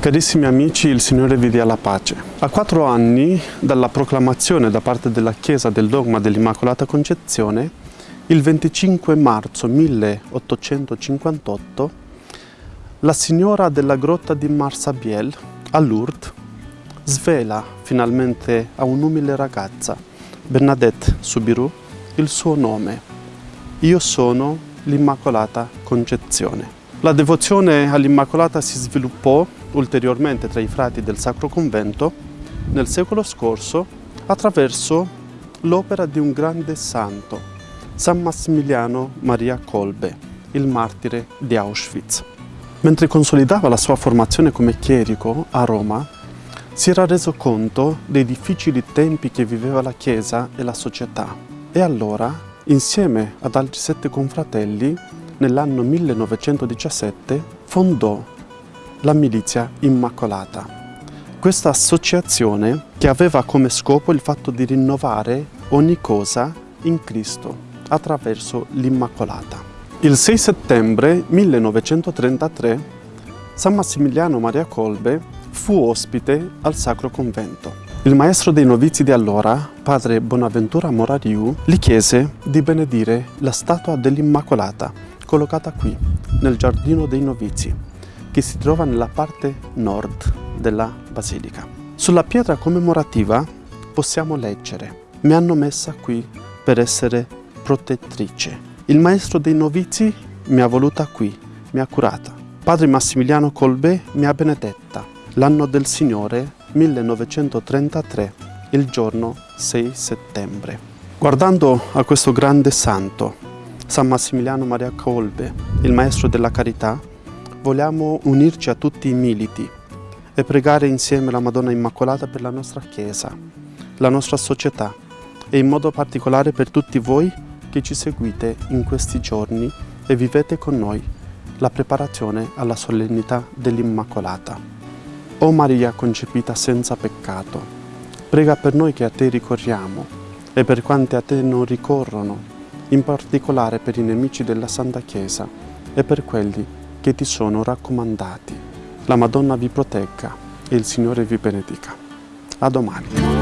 Carissimi amici, il Signore vi dia la pace. A quattro anni dalla proclamazione da parte della Chiesa del dogma dell'Immacolata Concezione, il 25 marzo 1858, la signora della grotta di Marsabiel, a Lourdes, svela finalmente a un'umile ragazza, Bernadette Subiru, il suo nome. Io sono l'Immacolata Concezione. La devozione all'Immacolata si sviluppò ulteriormente tra i frati del Sacro Convento nel secolo scorso attraverso l'opera di un grande santo, San Massimiliano Maria Kolbe, il martire di Auschwitz. Mentre consolidava la sua formazione come chierico a Roma, si era reso conto dei difficili tempi che viveva la Chiesa e la società e allora, insieme ad altri sette confratelli, nell'anno 1917 fondò la Milizia Immacolata. Questa associazione che aveva come scopo il fatto di rinnovare ogni cosa in Cristo attraverso l'Immacolata. Il 6 settembre 1933 San Massimiliano Maria Colbe fu ospite al Sacro Convento. Il maestro dei novizi di allora, padre Bonaventura Morariu, gli chiese di benedire la statua dell'Immacolata collocata qui, nel giardino dei novizi, che si trova nella parte nord della basilica. Sulla pietra commemorativa possiamo leggere Mi hanno messa qui per essere protettrice. Il maestro dei novizi mi ha voluta qui, mi ha curata. Padre Massimiliano Colbè mi ha benedetta. L'anno del Signore 1933, il giorno 6 settembre. Guardando a questo grande santo, San Massimiliano Maria Colbe, il Maestro della Carità, vogliamo unirci a tutti i militi e pregare insieme la Madonna Immacolata per la nostra Chiesa, la nostra società e in modo particolare per tutti voi che ci seguite in questi giorni e vivete con noi la preparazione alla solennità dell'Immacolata. O Maria concepita senza peccato, prega per noi che a te ricorriamo e per quanti a te non ricorrono in particolare per i nemici della Santa Chiesa e per quelli che ti sono raccomandati. La Madonna vi protegga e il Signore vi benedica. A domani.